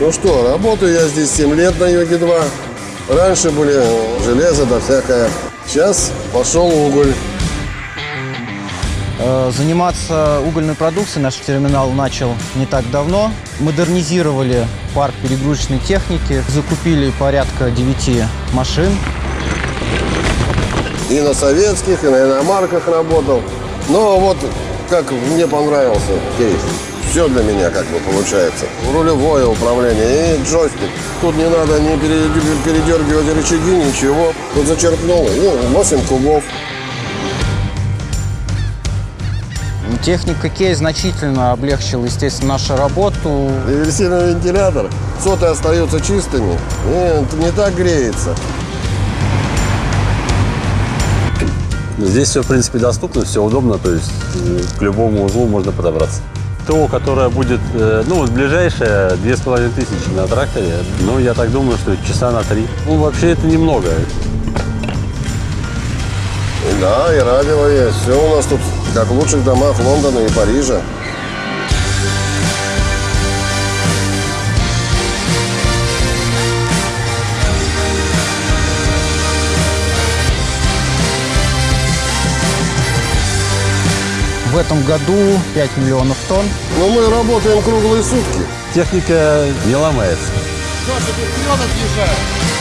Ну что, работаю я здесь 7 лет на Йоге-2. Раньше были железо да всякое. Сейчас пошел уголь. Э, Заниматься угольной продукцией наш терминал начал не так давно. Модернизировали парк перегрузочной техники, закупили порядка 9 машин. И на советских, и на иномарках работал. Но вот как мне понравился кейс. Все для меня как бы получается. Рулевое управление и джойстик. Тут не надо ни пере- передергивать рычаги, ничего. Тут зачерпнул, и 8 кубов. Техника Кей значительно облегчила, естественно, нашу работу. Реверсивный вентилятор. Соты остаются чистыми и не так греется. Здесь все, в принципе, доступно, все удобно, то есть э, к любому узлу можно подобраться. ТО, которое будет, э, ну, вот ближайшее, две с половиной тысячи на тракторе, ну, я так думаю, что часа на три. Ну, вообще это немного. Да, и радио есть. Все у нас тут как в лучших домах Лондона и Парижа. В этом году 5 миллионов тонн. Но мы работаем круглые сутки. Техника не ломается. Саша, тут вперед отъезжает.